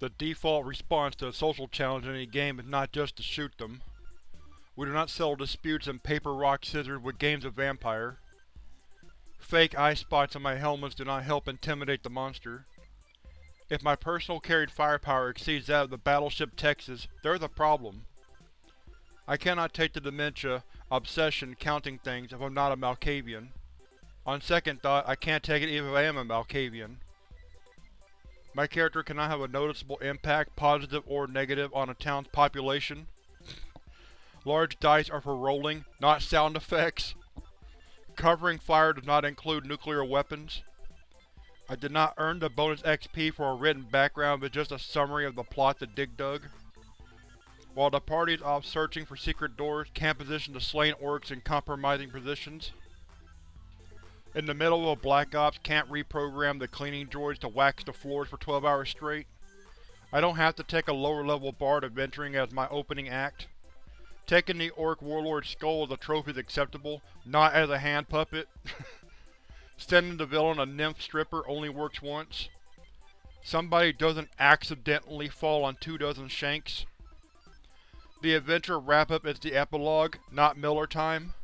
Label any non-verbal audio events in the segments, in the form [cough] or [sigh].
The default response to a social challenge in any game is not just to shoot them. We do not settle disputes in paper rock scissors with games of vampire. Fake eye spots on my helmets do not help intimidate the monster. If my personal carried firepower exceeds that of the battleship Texas, there's a problem. I cannot take the dementia, obsession, counting things if I'm not a Malkavian. On second thought, I can't take it even if I am a Malkavian. My character cannot have a noticeable impact, positive or negative, on a town's population. Large dice are for rolling, not sound effects. Covering fire does not include nuclear weapons. I did not earn the bonus XP for a written background but just a summary of the plot to Dig Dug. While the party is off searching for secret doors, can't position the slain orcs in compromising positions. In the middle of a Black Ops, can't reprogram the cleaning droids to wax the floors for 12 hours straight. I don't have to take a lower level bard adventuring as my opening act. Taking the Orc Warlord's skull as a trophy is acceptable, not as a hand puppet. [laughs] Sending the villain a nymph stripper only works once. Somebody doesn't accidentally fall on two dozen shanks. The adventure wrap-up is the epilogue, not Miller time.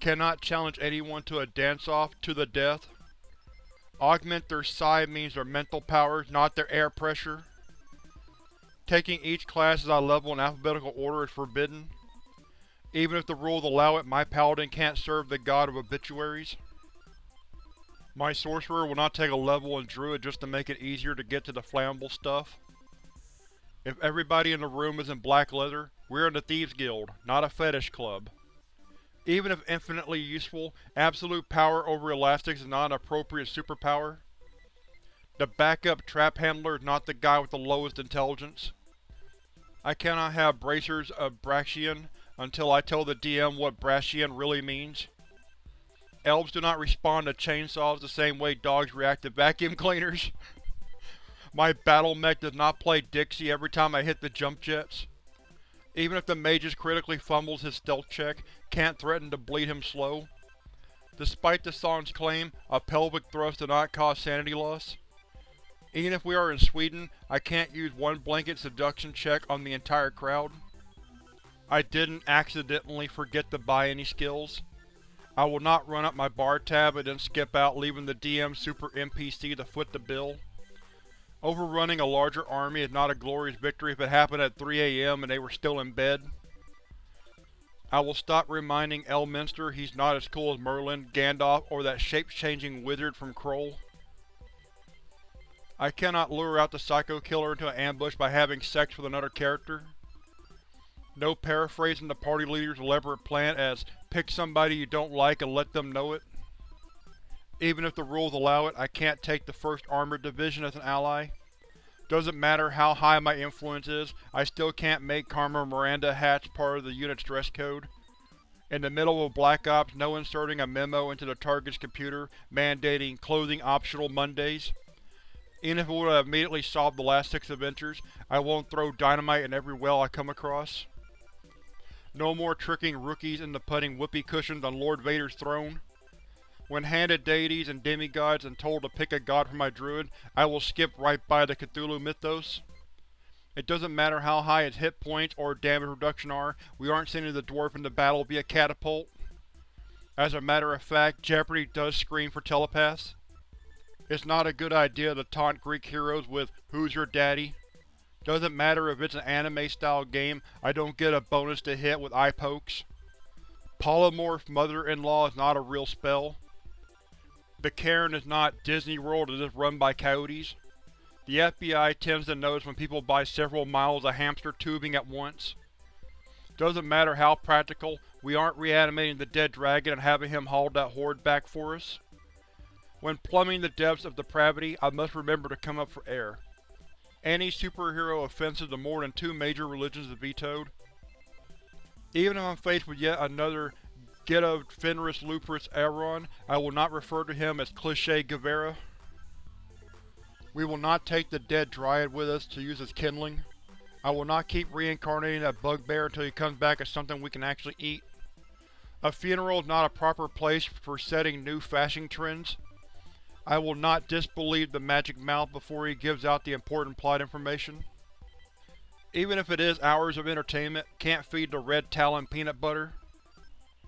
Cannot challenge anyone to a dance-off to the death. Augment their psi means their mental powers, not their air pressure. Taking each class as I level in alphabetical order is forbidden. Even if the rules allow it, my paladin can't serve the god of obituaries. My sorcerer will not take a level in druid just to make it easier to get to the flammable stuff. If everybody in the room is in black leather, we're in the Thieves Guild, not a fetish club. Even if infinitely useful, absolute power over elastics is not an appropriate superpower. The backup trap handler is not the guy with the lowest intelligence. I cannot have bracers of Braxian until I tell the DM what Braxian really means. Elves do not respond to chainsaws the same way dogs react to vacuum [laughs] cleaners. My battle mech does not play Dixie every time I hit the jump jets. Even if the Magus critically fumbles his stealth check, can't threaten to bleed him slow. Despite the song's claim, a pelvic thrust does not cause sanity loss. Even if we are in Sweden, I can't use one blanket seduction check on the entire crowd. I didn't accidentally forget to buy any skills. I will not run up my bar tab and then skip out leaving the DM Super NPC to foot the bill. Overrunning a larger army is not a glorious victory if it happened at 3 am and they were still in bed. I will stop reminding Elminster he's not as cool as Merlin, Gandalf, or that shape-changing wizard from Krull. I cannot lure out the Psycho Killer into an ambush by having sex with another character. No paraphrasing the party leader's elaborate plan as, pick somebody you don't like and let them know it. Even if the rules allow it, I can't take the 1st Armored Division as an ally. Doesn't matter how high my influence is, I still can't make Carmen Miranda hats part of the unit's dress code. In the middle of Black Ops, no inserting a memo into the target's computer mandating clothing optional Mondays. Even if it would have immediately solved the last six adventures, I won't throw dynamite in every well I come across. No more tricking rookies into putting whoopee cushions on Lord Vader's throne. When handed deities and demigods and told to pick a god for my druid, I will skip right by the Cthulhu mythos. It doesn't matter how high its hit points or damage reduction are, we aren't sending the dwarf into battle via catapult. As a matter of fact, Jeopardy does screen for telepaths. It's not a good idea to taunt Greek heroes with, Who's your daddy? Doesn't matter if it's an anime-style game, I don't get a bonus to hit with eye pokes. Polymorph Mother-in-Law is not a real spell. The Caern is not Disney World it is run by coyotes. The FBI tends to notice when people buy several miles of hamster tubing at once. Doesn't matter how practical, we aren't reanimating the dead dragon and having him haul that horde back for us. When plumbing the depths of depravity, I must remember to come up for air. Any superhero offensive to more than two major religions is vetoed. Even if I'm faced with yet another Get of Fenris Lupus Elrond, I will not refer to him as Cliché Guevara. We will not take the dead Dryad with us to use as kindling. I will not keep reincarnating that bugbear until he comes back as something we can actually eat. A funeral is not a proper place for setting new fashion trends. I will not disbelieve the magic mouth before he gives out the important plot information. Even if it is hours of entertainment, can't feed the red talon peanut butter.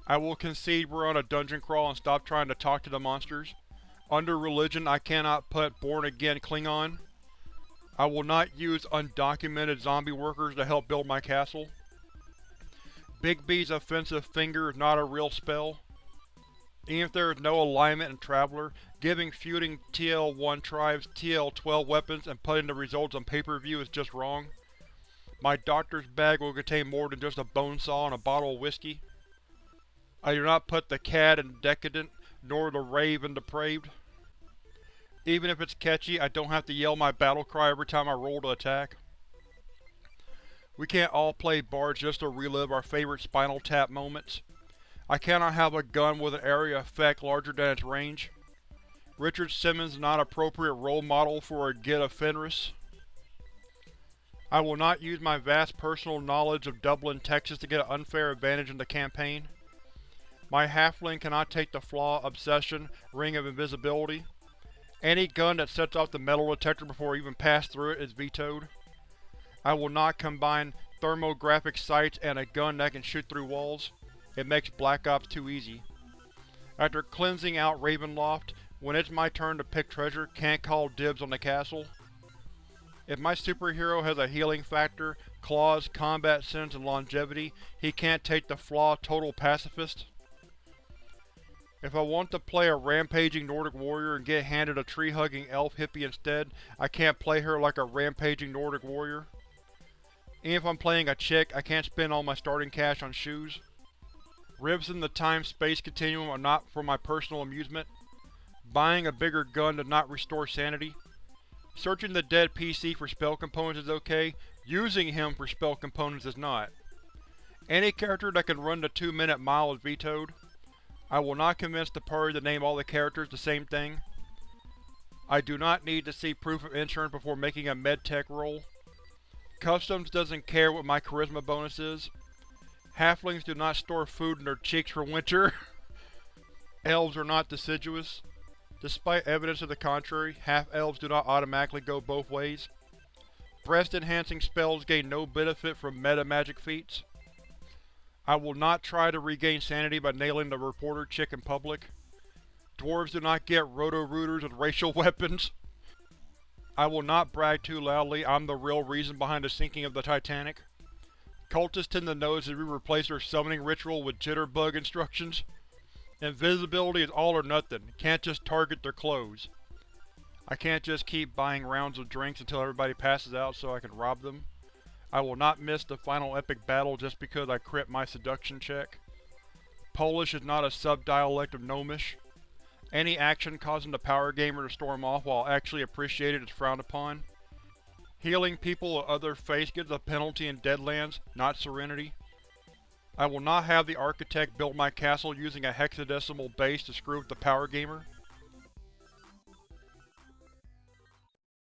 I will concede we're on a dungeon crawl and stop trying to talk to the monsters. Under religion I cannot put born-again Klingon. I will not use undocumented zombie workers to help build my castle. Bigby's offensive finger is not a real spell. Even if there is no alignment in Traveller, giving feuding TL-1 tribes TL-12 weapons and putting the results on pay-per-view is just wrong. My doctor's bag will contain more than just a bone saw and a bottle of whiskey. I do not put the cad in decadent, nor the rave in depraved. Even if it's catchy, I don't have to yell my battle cry every time I roll to attack. We can't all play bards just to relive our favorite Spinal Tap moments. I cannot have a gun with an area effect larger than its range. Richard Simmons not appropriate role model for a of Fenris. I will not use my vast personal knowledge of Dublin, Texas to get an unfair advantage in the campaign. My halfling cannot take the flaw, obsession, ring of invisibility. Any gun that sets off the metal detector before even pass through it is vetoed. I will not combine thermographic sights and a gun that can shoot through walls. It makes Black Ops too easy. After cleansing out Ravenloft, when it's my turn to pick treasure, can't call dibs on the castle. If my superhero has a healing factor, claws, combat sense, and longevity, he can't take the flaw Total Pacifist. If I want to play a rampaging Nordic warrior and get handed a tree-hugging elf hippie instead, I can't play her like a rampaging Nordic warrior. And if I'm playing a chick, I can't spend all my starting cash on shoes. Ribs in the time-space continuum are not for my personal amusement. Buying a bigger gun does not restore sanity. Searching the dead PC for spell components is okay, using him for spell components is not. Any character that can run the 2 minute mile is vetoed. I will not convince the party to name all the characters the same thing. I do not need to see proof of insurance before making a medtech roll. Customs doesn't care what my charisma bonus is. Halflings do not store food in their cheeks for winter. [laughs] Elves are not deciduous. Despite evidence to the contrary, half-elves do not automatically go both ways. Breast-enhancing spells gain no benefit from meta-magic feats. I will not try to regain sanity by nailing the reporter chick in public. Dwarves do not get roto-rooters with racial [laughs] weapons. I will not brag too loudly I'm the real reason behind the sinking of the Titanic. Cultists tend to notice if we replace their summoning ritual with jitterbug instructions. Invisibility is all or nothing, can't just target their clothes. I can't just keep buying rounds of drinks until everybody passes out so I can rob them. I will not miss the final epic battle just because I crit my seduction check. Polish is not a sub-dialect of Gnomish. Any action causing the power gamer to storm off while actually appreciated is frowned upon. Healing people of other faiths gives a penalty in Deadlands, not Serenity. I will not have the architect build my castle using a hexadecimal base to screw with the power gamer.